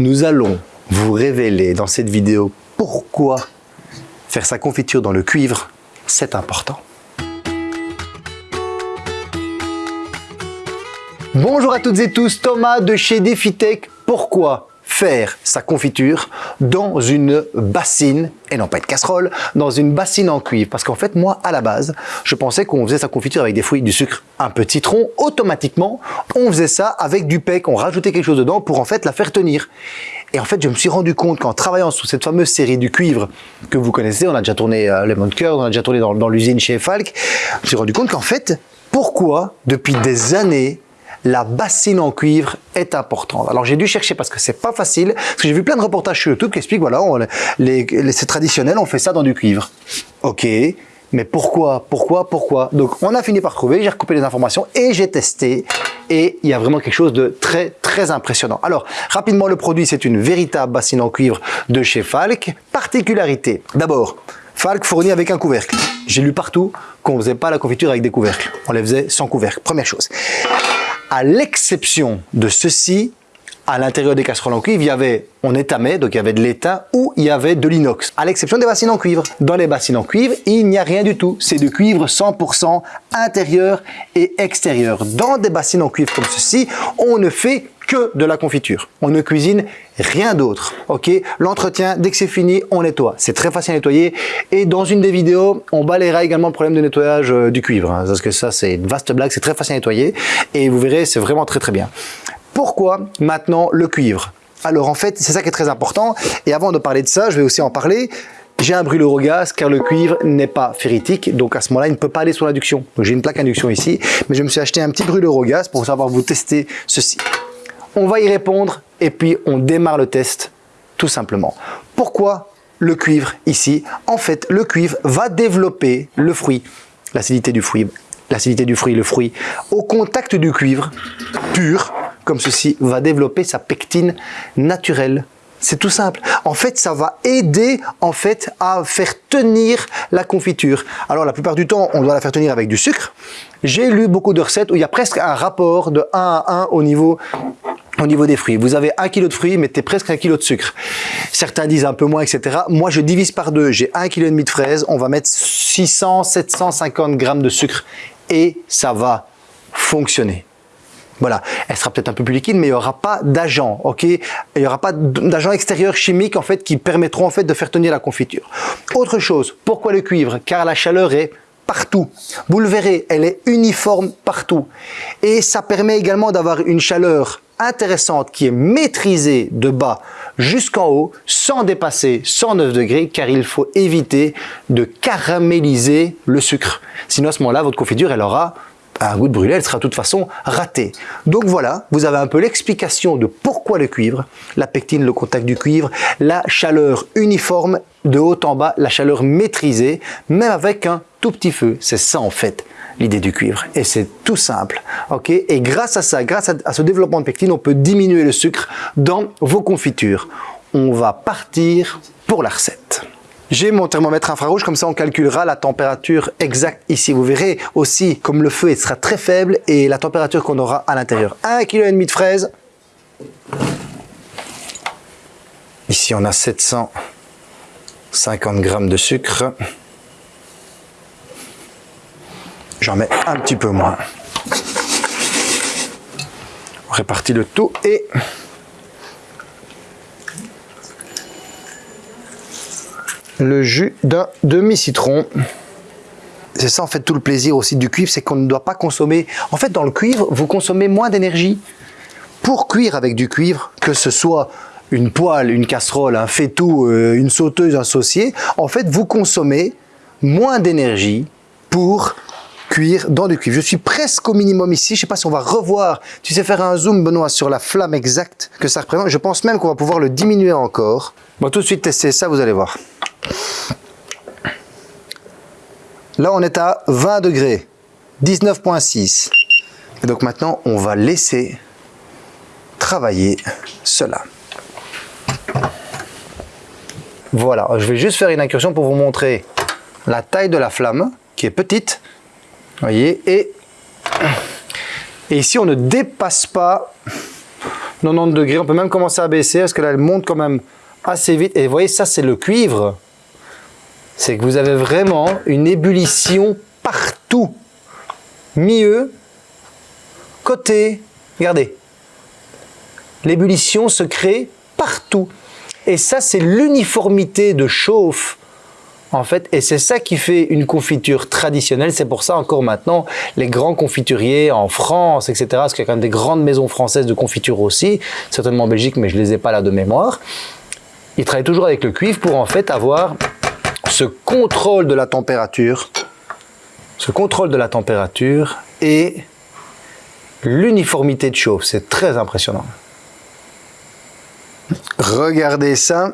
Nous allons vous révéler dans cette vidéo pourquoi faire sa confiture dans le cuivre, c'est important. Bonjour à toutes et tous, Thomas de chez DefiTech. Pourquoi faire sa confiture dans une bassine, et non pas une casserole, dans une bassine en cuivre. Parce qu'en fait, moi, à la base, je pensais qu'on faisait sa confiture avec des fruits, du sucre, un peu de citron. Automatiquement, on faisait ça avec du pec, on rajoutait quelque chose dedans pour en fait la faire tenir. Et en fait, je me suis rendu compte qu'en travaillant sur cette fameuse série du cuivre que vous connaissez, on a déjà tourné à Lemon Curd, on a déjà tourné dans, dans l'usine chez Falk, je me suis rendu compte qu'en fait, pourquoi, depuis des années, la bassine en cuivre est importante. Alors j'ai dû chercher parce que c'est pas facile, parce que j'ai vu plein de reportages sur YouTube qui expliquent, voilà, c'est traditionnel, on fait ça dans du cuivre. Ok, mais pourquoi Pourquoi Pourquoi? Donc on a fini par trouver, j'ai recoupé les informations et j'ai testé et il y a vraiment quelque chose de très très impressionnant. Alors rapidement le produit c'est une véritable bassine en cuivre de chez Falk. Particularité, d'abord Falk fournit avec un couvercle. J'ai lu partout qu'on ne faisait pas la confiture avec des couvercles, on les faisait sans couvercle, première chose à l'exception de ceci, à l'intérieur des casseroles en cuivre, il y avait, on étamait, donc il y avait de l'étain ou il y avait de l'inox, à l'exception des bassines en cuivre. Dans les bassines en cuivre, il n'y a rien du tout. C'est du cuivre 100% intérieur et extérieur. Dans des bassines en cuivre comme ceci, on ne fait que de la confiture. On ne cuisine rien d'autre. Ok? L'entretien, dès que c'est fini, on nettoie. C'est très facile à nettoyer. Et dans une des vidéos, on balayera également le problème de nettoyage euh, du cuivre. Hein, parce que ça, c'est une vaste blague. C'est très facile à nettoyer. Et vous verrez, c'est vraiment très très bien. Pourquoi maintenant le cuivre? Alors en fait, c'est ça qui est très important. Et avant de parler de ça, je vais aussi en parler. J'ai un brûleur au gaz car le cuivre n'est pas ferritique, donc à ce moment-là, il ne peut pas aller sur l'induction. J'ai une plaque induction ici, mais je me suis acheté un petit brûleur au gaz pour savoir vous tester ceci. On va y répondre et puis on démarre le test tout simplement. Pourquoi le cuivre ici? En fait, le cuivre va développer le fruit, l'acidité du fruit, l'acidité du fruit, le fruit, au contact du cuivre pur, comme ceci, va développer sa pectine naturelle. C'est tout simple. En fait, ça va aider en fait à faire tenir la confiture. Alors, la plupart du temps, on doit la faire tenir avec du sucre. J'ai lu beaucoup de recettes où il y a presque un rapport de 1 à 1 au niveau au niveau des fruits. Vous avez un kilo de fruits, mettez presque un kilo de sucre. Certains disent un peu moins, etc. Moi, je divise par deux. J'ai un kilo et demi de fraises. On va mettre 600, 750 grammes de sucre et ça va fonctionner. Voilà, elle sera peut-être un peu plus liquide, mais il n'y aura pas d'agent, ok? Il n'y aura pas chimiques en fait qui permettront en fait de faire tenir la confiture. Autre chose, pourquoi le cuivre? Car la chaleur est partout. Vous le verrez, elle est uniforme partout. Et ça permet également d'avoir une chaleur intéressante qui est maîtrisée de bas jusqu'en haut sans dépasser 109 degrés car il faut éviter de caraméliser le sucre. Sinon à ce moment-là, votre confiture, elle aura un goût de brûlé, elle sera de toute façon ratée. Donc voilà, vous avez un peu l'explication de pourquoi le cuivre, la pectine, le contact du cuivre, la chaleur uniforme de haut en bas, la chaleur maîtrisée, même avec un tout petit feu. C'est ça en fait l'idée du cuivre. Et c'est tout simple. Et grâce à ça, grâce à ce développement de pectine, on peut diminuer le sucre dans vos confitures. On va partir pour la recette. J'ai mon thermomètre infrarouge, comme ça on calculera la température exacte ici. Vous verrez aussi comme le feu sera très faible et la température qu'on aura à l'intérieur. 1,5 kg de fraises. Ici on a 750 g de sucre. J'en mets un petit peu moins. On le tout et le jus d'un demi-citron. C'est ça en fait tout le plaisir aussi du cuivre, c'est qu'on ne doit pas consommer... En fait dans le cuivre, vous consommez moins d'énergie. Pour cuire avec du cuivre, que ce soit une poêle, une casserole, un faitout, euh, une sauteuse, un saucier, en fait vous consommez moins d'énergie pour cuire dans du cuivre. Je suis presque au minimum ici. Je sais pas si on va revoir. Tu sais faire un zoom, Benoît, sur la flamme exacte que ça représente. Je pense même qu'on va pouvoir le diminuer encore. Bon, tout de suite tester ça, vous allez voir. Là, on est à 20 degrés, 19.6. Et donc maintenant, on va laisser travailler cela. Voilà, je vais juste faire une incursion pour vous montrer la taille de la flamme, qui est petite. Voyez, et, et ici, on ne dépasse pas 90 degrés. On peut même commencer à baisser parce que là, elle monte quand même assez vite. Et vous voyez, ça, c'est le cuivre. C'est que vous avez vraiment une ébullition partout. Milieu, côté, regardez. L'ébullition se crée partout. Et ça, c'est l'uniformité de chauffe en fait, et c'est ça qui fait une confiture traditionnelle. C'est pour ça encore maintenant, les grands confituriers en France, etc., parce qu'il y a quand même des grandes maisons françaises de confiture aussi, certainement en Belgique, mais je les ai pas là de mémoire. Ils travaillent toujours avec le cuivre pour en fait avoir ce contrôle de la température, ce contrôle de la température et l'uniformité de chauffe. C'est très impressionnant. Regardez ça.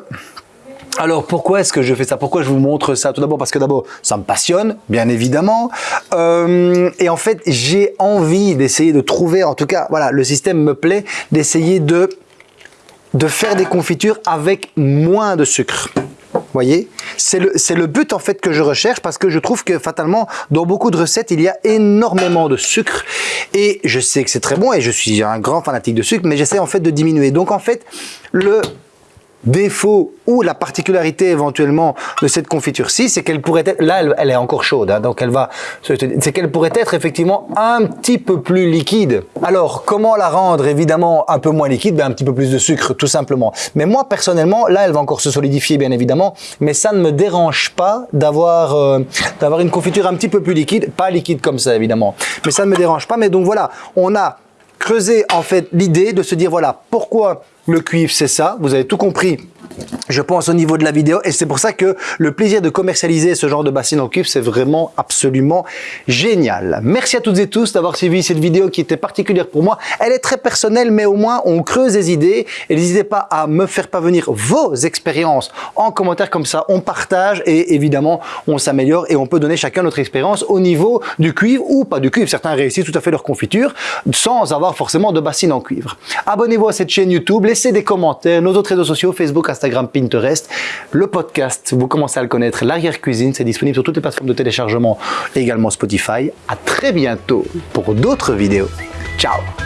Alors pourquoi est-ce que je fais ça? Pourquoi je vous montre ça? Tout d'abord parce que d'abord ça me passionne, bien évidemment. Euh, et en fait j'ai envie d'essayer de trouver, en tout cas voilà, le système me plaît, d'essayer de, de faire des confitures avec moins de sucre voyez? C'est le, le but en fait que je recherche parce que je trouve que fatalement, dans beaucoup de recettes, il y a énormément de sucre. Et je sais que c'est très bon et je suis un grand fanatique de sucre, mais j'essaie en fait de diminuer. Donc en fait, le défaut ou la particularité éventuellement de cette confiture-ci, c'est qu'elle pourrait être, là elle, est encore chaude, hein, donc elle va, c'est qu'elle pourrait être effectivement un petit peu plus liquide. Alors comment la rendre évidemment un peu moins liquide? Ben, Un petit peu plus de sucre tout simplement. Mais moi personnellement, là elle va encore se solidifier bien évidemment, mais ça ne me dérange pas d'avoir euh, d'avoir une confiture un petit peu plus liquide, pas liquide comme ça évidemment, mais ça ne me dérange pas. Mais donc voilà, on a creusé en fait l'idée de se dire voilà pourquoi le cuivre c'est ça, vous avez tout compris je pense au niveau de la vidéo et c'est pour ça que le plaisir de commercialiser ce genre de bassine en cuivre c'est vraiment absolument génial. Merci à toutes et tous d'avoir suivi cette vidéo qui était particulière pour moi. Elle est très personnelle mais au moins on creuse des idées et n'hésitez pas à me faire parvenir vos expériences en commentaire comme ça on partage et évidemment on s'améliore et on peut donner chacun notre expérience au niveau du cuivre ou pas du cuivre. Certains réussissent tout à fait leur confiture sans avoir forcément de bassine en cuivre. Abonnez-vous à cette chaîne YouTube, laissez des commentaires, nos autres réseaux sociaux, Facebook, Instagram, Pinterest. Le podcast, vous commencez à le connaître, l'arrière-cuisine, c'est disponible sur toutes les plateformes de téléchargement, également Spotify. À très bientôt pour d'autres vidéos. Ciao